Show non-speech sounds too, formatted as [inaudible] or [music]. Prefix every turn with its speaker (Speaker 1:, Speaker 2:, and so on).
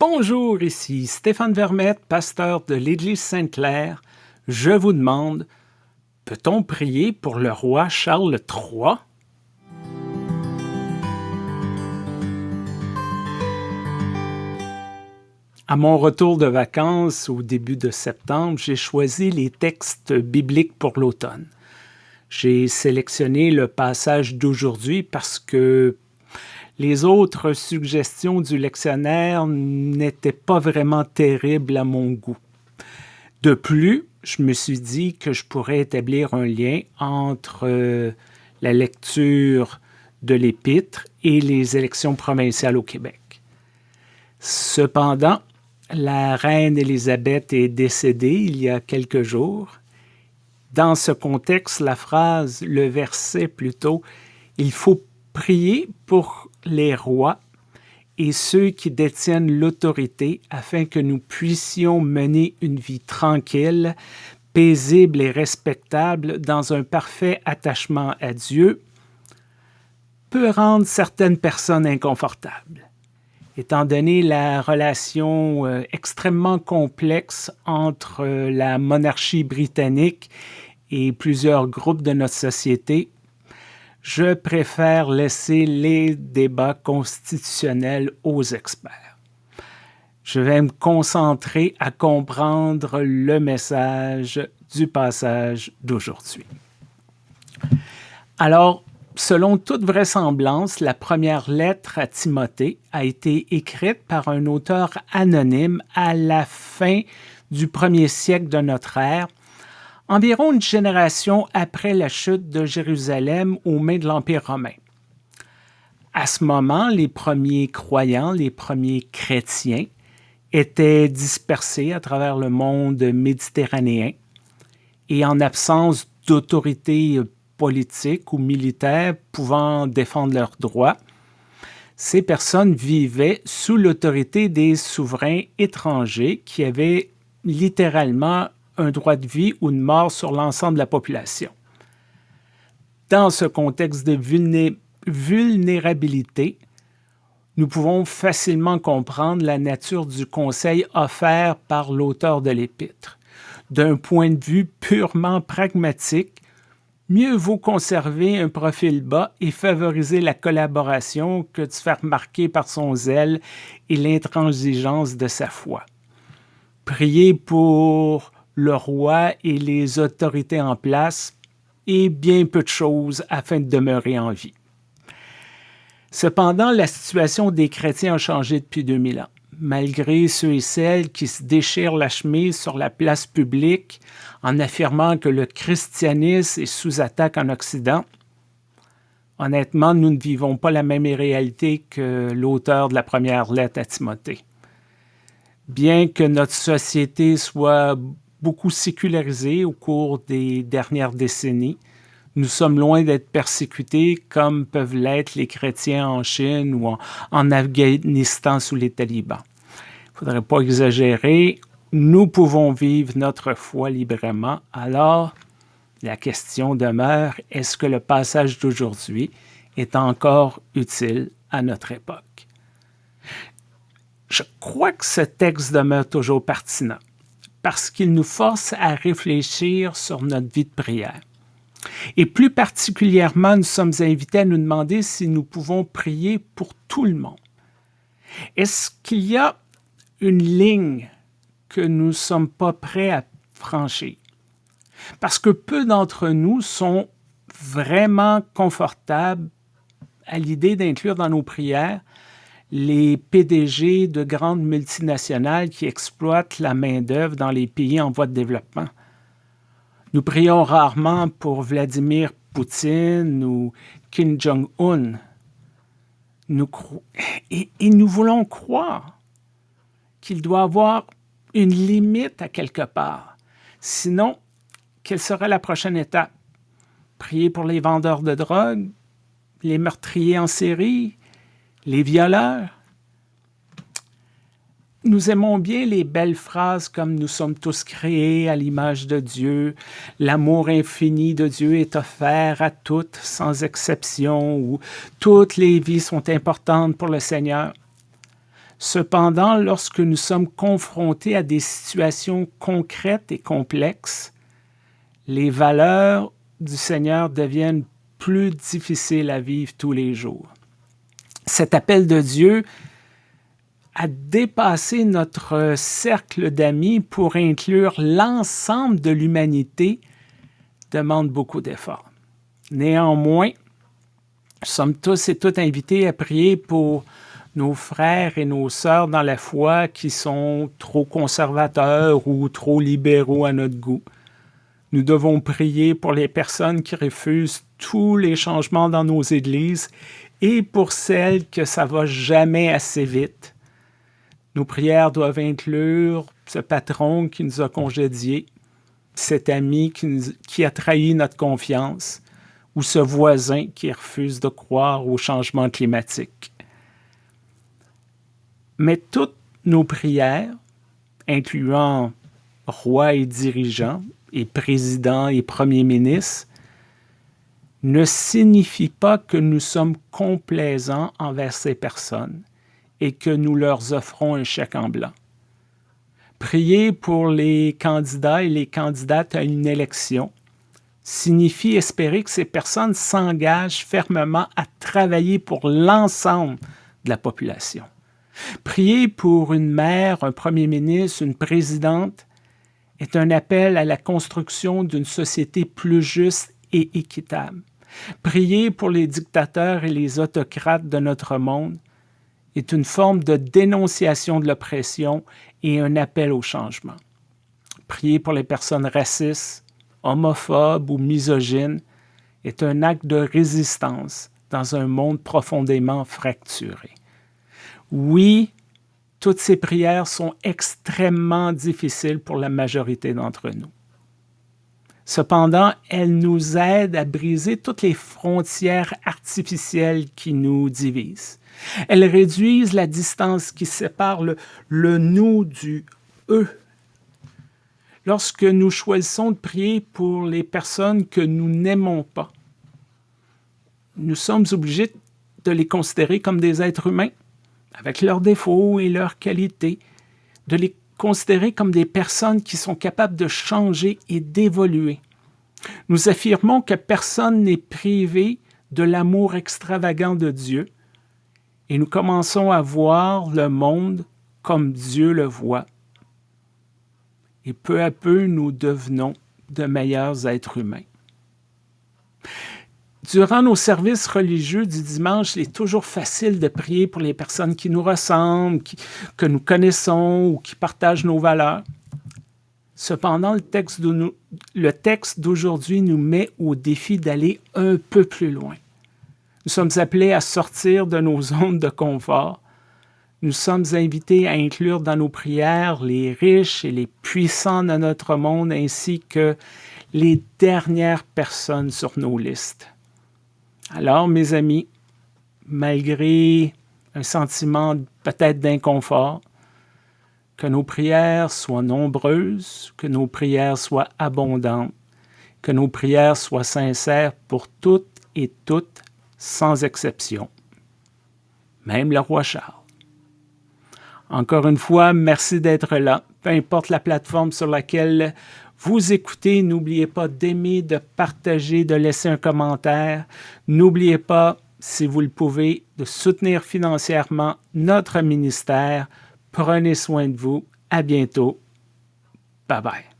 Speaker 1: Bonjour, ici Stéphane Vermette, pasteur de l'Église Sainte-Claire. Je vous demande, peut-on prier pour le roi Charles III? À mon retour de vacances au début de septembre, j'ai choisi les textes bibliques pour l'automne. J'ai sélectionné le passage d'aujourd'hui parce que les autres suggestions du lectionnaire n'étaient pas vraiment terribles à mon goût. De plus, je me suis dit que je pourrais établir un lien entre euh, la lecture de l'Épître et les élections provinciales au Québec. Cependant, la reine Élisabeth est décédée il y a quelques jours. Dans ce contexte, la phrase, le verset plutôt, il faut prier pour les rois et ceux qui détiennent l'autorité afin que nous puissions mener une vie tranquille, paisible et respectable dans un parfait attachement à Dieu, peut rendre certaines personnes inconfortables. Étant donné la relation euh, extrêmement complexe entre euh, la monarchie britannique et plusieurs groupes de notre société, je préfère laisser les débats constitutionnels aux experts. Je vais me concentrer à comprendre le message du passage d'aujourd'hui. Alors, selon toute vraisemblance, la première lettre à Timothée a été écrite par un auteur anonyme à la fin du premier siècle de notre ère environ une génération après la chute de Jérusalem aux mains de l'Empire romain. À ce moment, les premiers croyants, les premiers chrétiens, étaient dispersés à travers le monde méditerranéen et en absence d'autorité politique ou militaire pouvant défendre leurs droits, ces personnes vivaient sous l'autorité des souverains étrangers qui avaient littéralement un droit de vie ou de mort sur l'ensemble de la population. Dans ce contexte de vulnérabilité, nous pouvons facilement comprendre la nature du conseil offert par l'auteur de l'Épître. D'un point de vue purement pragmatique, mieux vaut conserver un profil bas et favoriser la collaboration que de se faire marquer par son zèle et l'intransigeance de sa foi. Prier pour le roi et les autorités en place et bien peu de choses afin de demeurer en vie. Cependant, la situation des chrétiens a changé depuis 2000 ans. Malgré ceux et celles qui se déchirent la chemise sur la place publique en affirmant que le christianisme est sous attaque en Occident, honnêtement, nous ne vivons pas la même réalité que l'auteur de la première lettre à Timothée. Bien que notre société soit beaucoup sécularisé au cours des dernières décennies. Nous sommes loin d'être persécutés comme peuvent l'être les chrétiens en Chine ou en, Afghanistan sous les talibans. Il ne faudrait pas exagérer. Nous pouvons vivre notre foi librement. Alors, la question demeure, est-ce que le passage d'aujourd'hui est encore utile à notre époque? Je crois que ce texte demeure toujours pertinent parce qu'il nous force à réfléchir sur notre vie de prière. Et plus particulièrement, nous sommes invités à nous demander si nous pouvons prier pour tout le monde. Est-ce qu'il y a une ligne que nous ne sommes pas prêts à franchir? Parce que peu d'entre nous sont vraiment confortables à l'idée d'inclure dans nos prières les PDG de grandes multinationales qui exploitent la main-d'œuvre dans les pays en voie de développement. Nous prions rarement pour Vladimir Poutine ou Kim Jong-un. Et, et nous voulons croire qu'il doit avoir une limite à quelque part. Sinon, quelle serait la prochaine étape? Prier pour les vendeurs de drogue, les meurtriers en série, les violeurs. Nous aimons bien les belles phrases comme nous sommes tous créés à l'image de Dieu, l'amour infini de Dieu est offert à toutes sans exception ou toutes les vies sont importantes pour le Seigneur. Cependant, lorsque nous sommes confrontés à des situations concrètes et complexes, les valeurs du Seigneur deviennent plus difficiles à vivre tous les jours. Cet appel de Dieu à dépasser notre cercle d'amis pour inclure l'ensemble de l'humanité demande beaucoup d'efforts. Néanmoins, nous sommes tous et toutes invités à prier pour nos frères et nos sœurs dans la foi qui sont trop conservateurs ou trop libéraux à notre goût. Nous devons prier pour les personnes qui refusent tous les changements dans nos églises et pour celles que ça va jamais assez vite. Nos prières doivent inclure ce patron qui nous a congédiés, cet ami qui, qui a trahi notre confiance ou ce voisin qui refuse de croire au changement climatique. Mais toutes nos prières, incluant rois et dirigeants, et présidents et premiers ministres, ne signifient pas que nous sommes complaisants envers ces personnes et que nous leur offrons un chèque en blanc. Prier pour les candidats et les candidates à une élection signifie espérer que ces personnes s'engagent fermement à travailler pour l'ensemble de la population. Prier pour une mère, un premier ministre, une présidente est un appel à la construction d'une société plus juste et équitable. Prier pour les dictateurs et les autocrates de notre monde est une forme de dénonciation de l'oppression et un appel au changement. Prier pour les personnes racistes, homophobes ou misogynes est un acte de résistance dans un monde profondément fracturé. Oui, toutes ces prières sont extrêmement difficiles pour la majorité d'entre nous. Cependant, elles nous aident à briser toutes les frontières artificielles qui nous divisent. Elles réduisent la distance qui sépare le, le nous du eux. Lorsque nous choisissons de prier pour les personnes que nous n'aimons pas, nous sommes obligés de les considérer comme des êtres humains avec leurs défauts et leurs qualités, de les considérer comme des personnes qui sont capables de changer et d'évoluer. Nous affirmons que personne n'est privé de l'amour extravagant de Dieu et nous commençons à voir le monde comme Dieu le voit. Et peu à peu, nous devenons de meilleurs êtres humains. Durant nos services religieux du dimanche, il est toujours facile de prier pour les personnes qui nous ressemblent, que nous connaissons ou qui partagent nos valeurs. Cependant, le texte d'aujourd'hui nous met au défi d'aller un peu plus loin. Nous sommes appelés à sortir de nos [laughs] zones de confort. Nous sommes invités à inclure dans nos prières les riches et les puissants de notre monde ainsi que les dernières personnes sur nos listes. Alors, mes amis, malgré un sentiment peut-être d'inconfort, que nos prières soient nombreuses, que nos prières soient abondantes, que nos prières soient sincères pour toutes et toutes, sans exception. Même le roi Charles. Encore une fois, merci d'être là, peu importe la plateforme sur laquelle vous écoutez, n'oubliez pas d'aimer, de partager, de laisser un commentaire. N'oubliez pas, si vous le pouvez, de soutenir financièrement notre ministère. Prenez soin de vous. À bientôt. Bye bye.